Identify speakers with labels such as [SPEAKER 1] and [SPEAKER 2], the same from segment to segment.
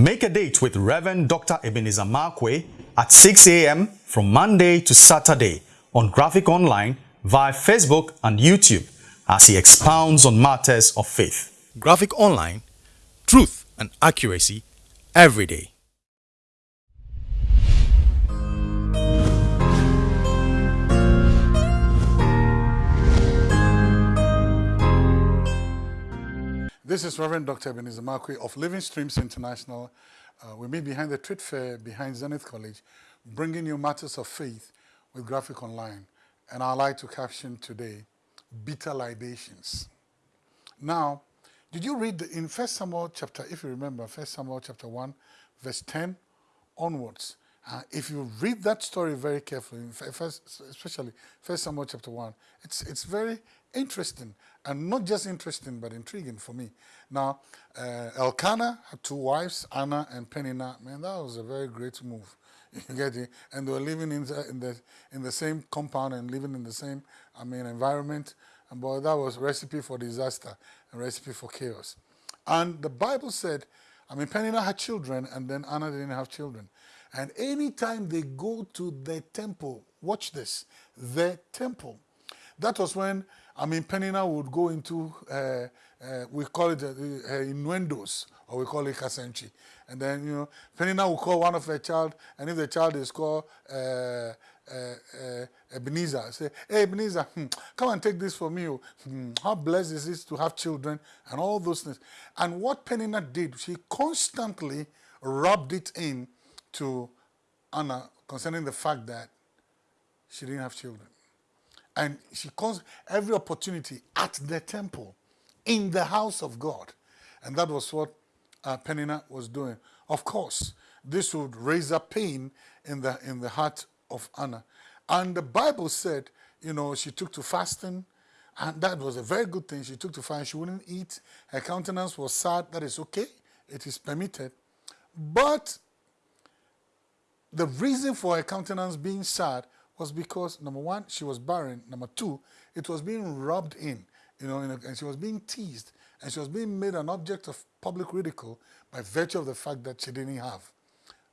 [SPEAKER 1] Make a date with Reverend Dr. Ebenezer Markwei at 6 a.m. from Monday to Saturday on Graphic Online via Facebook and YouTube as he expounds on matters of faith. Graphic Online, truth and accuracy every day.
[SPEAKER 2] This is Reverend Dr. Ebenezer Markwei of Living Streams International. Uh, we meet behind the Trade Fair, behind Zenith College, bringing you matters of faith with Graphic Online. And I'd like to caption today, Bitter Libations. Now, did you read the, in First Samuel chapter, if you remember, First Samuel chapter 1, verse 10 onwards, uh, if you read that story very carefully, first, especially First Samuel chapter 1, it's, it's very interesting and not just interesting but intriguing for me. Now, uh, Elkanah had two wives, Anna and Peninnah. Man, that was a very great move. You get it? And they were living in the, in the in the same compound and living in the same, I mean, environment. And boy, that was recipe for disaster and recipe for chaos. And the Bible said, I mean, Peninnah had children, and then Anna didn't have children. And anytime they go to the temple, watch this, the temple. That was when I mean, Peninnah would go into, uh, uh, we call it uh, uh, innuendos, or we call it kasenchi. And then, you know, Peninnah will call one of her child, and if the child is called uh, uh, uh, Ebenezer, say, hey, Ebenezer, hmm, come and take this for me. Oh. Hmm, how blessed is it to have children, and all those things. And what Peninnah did, she constantly rubbed it in to Anna concerning the fact that she didn't have children. And she calls every opportunity at the temple, in the house of God. And that was what uh, Peninnah was doing. Of course, this would raise a pain in the, in the heart of Anna. And the Bible said, you know, she took to fasting, and that was a very good thing. She took to fasting, she wouldn't eat. Her countenance was sad. That is okay. It is permitted. But the reason for her countenance being sad was because, number one, she was barren. Number two, it was being rubbed in, you know, and she was being teased. And she was being made an object of public ridicule by virtue of the fact that she didn't have.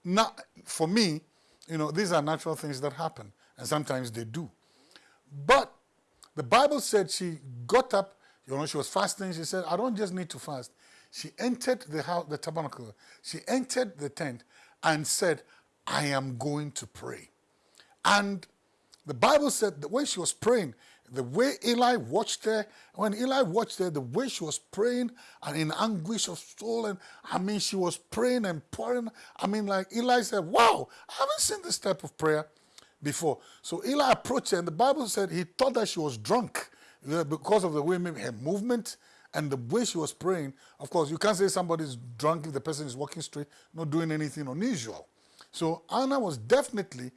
[SPEAKER 2] Now, for me, you know, these are natural things that happen, and sometimes they do. But the Bible said she got up, you know, she was fasting. She said, I don't just need to fast. She entered the house, the tabernacle. She entered the tent and said, I am going to pray. And the Bible said that when she was praying, the way Eli watched her, when Eli watched her, the way she was praying and in anguish of soul, and I mean, she was praying and pouring. I mean, like Eli said, Wow, I haven't seen this type of prayer before. So Eli approached her, and the Bible said he thought that she was drunk because of the way her movement and the way she was praying. Of course, you can't say somebody's drunk if the person is walking straight, not doing anything unusual. So Anna was definitely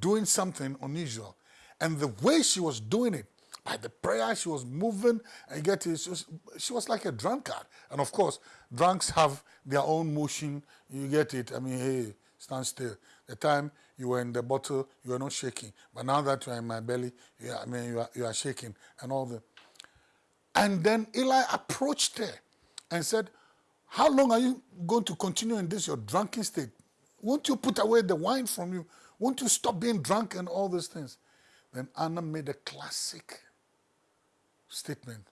[SPEAKER 2] doing something unusual. And the way she was doing it, by the prayer she was moving, and get it, she was, she was like a drunkard. And of course, drunks have their own motion, you get it. I mean, hey, stand still. The time you were in the bottle, you were not shaking. But now that you are in my belly, I mean, you are, you are shaking and all that. And then Eli approached her and said, how long are you going to continue in this, your drunken state? Won't you put away the wine from you? Won't you stop being drunk and all these things? Then Anna made a classic statement.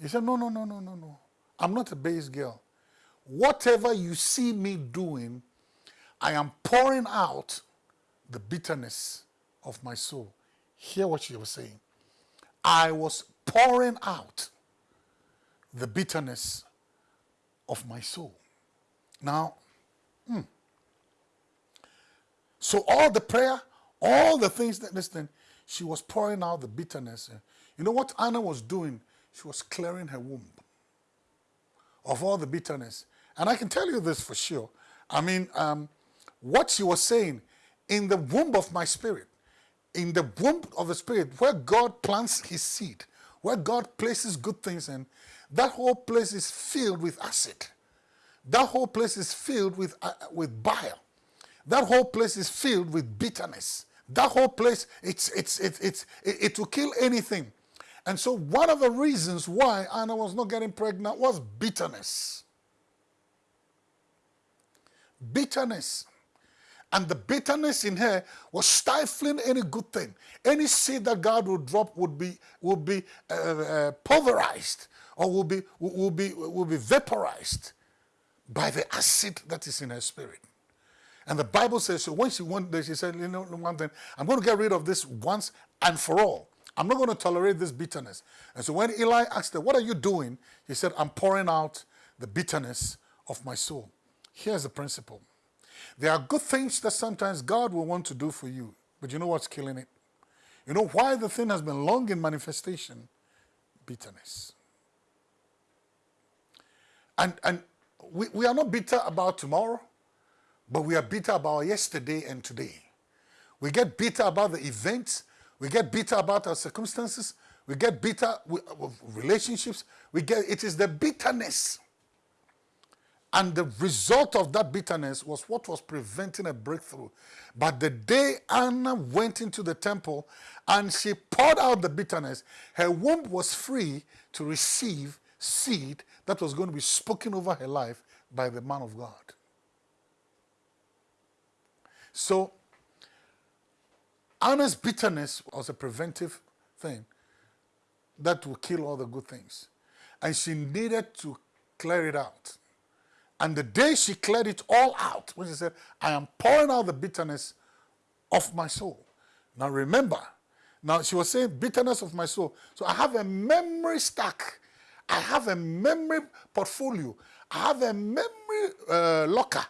[SPEAKER 2] He said, no, no, no, no, no, no. I'm not a base girl. Whatever you see me doing, I am pouring out the bitterness of my soul. Hear what she was saying. I was pouring out the bitterness of my soul. Now, hmm. So all the prayer, all the things that, listen, she was pouring out the bitterness. You know what Anna was doing? She was clearing her womb of all the bitterness. And I can tell you this for sure. I mean, um, what she was saying, in the womb of my spirit, in the womb of the spirit, where God plants his seed, where God places good things in, that whole place is filled with acid. That whole place is filled with, uh, with bile. That whole place is filled with bitterness. That whole place, it's, it's, it's, it's, it, it will kill anything. And so one of the reasons why Anna was not getting pregnant was bitterness. bitterness. And the bitterness in her was stifling any good thing. Any seed that God would drop would be, would be uh, uh, pulverized or would be, would, be, will be vaporized by the acid that is in her spirit. And the Bible says, so when she went there, she said, you know, one thing, I'm going to get rid of this once and for all. I'm not going to tolerate this bitterness. And so when Eli asked her, what are you doing? He said, I'm pouring out the bitterness of my soul. Here's the principle. There are good things that sometimes God will want to do for you, but you know what's killing it? You know why the thing has been long in manifestation? Bitterness. And, and we, we are not bitter about tomorrow, but we are bitter about yesterday and today. We get bitter about the events. We get bitter about our circumstances. We get bitter with, relationships. We get, it is the bitterness and the result of that bitterness was what was preventing a breakthrough. But the day Anna went into the temple and she poured out the bitterness, her womb was free to receive seed that was going to be spoken over her life by the man of God. So, Anna's bitterness was a preventive thing that will kill all the good things. And she needed to clear it out. And the day she cleared it all out, when she said, I am pouring out the bitterness of my soul. Now remember, now she was saying bitterness of my soul. So I have a memory stack. I have a memory portfolio. I have a memory uh, locker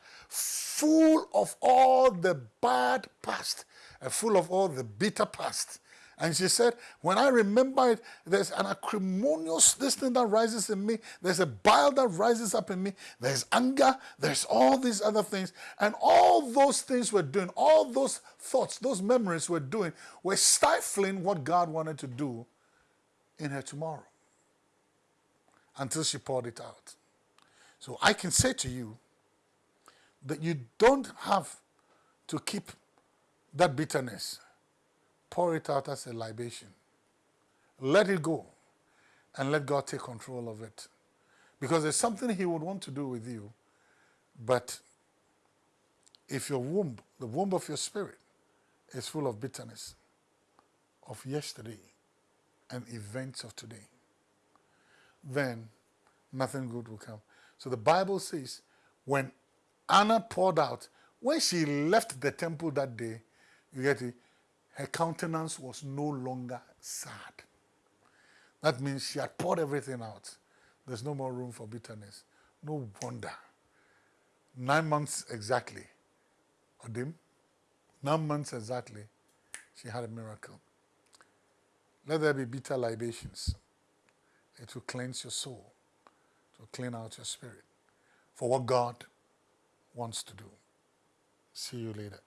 [SPEAKER 2] full of all the bad past, uh, full of all the bitter past. And she said, when I remember it, there's an acrimonious this thing that rises in me. There's a bile that rises up in me. There's anger. There's all these other things. And all those things we're doing, all those thoughts, those memories we're doing, were stifling what God wanted to do in her tomorrow until she poured it out. So I can say to you that you don't have to keep that bitterness pour it out as a libation. Let it go and let God take control of it. Because there's something he would want to do with you. But if your womb, the womb of your spirit, is full of bitterness of yesterday and events of today, then nothing good will come. So the Bible says when Anna poured out, when she left the temple that day, you get it, her countenance was no longer sad. That means she had poured everything out. There's no more room for bitterness. No wonder. Nine months exactly, Odim, nine months exactly, she had a miracle. Let there be bitter libations. It will cleanse your soul, clean out your spirit for what God wants to do. See you later.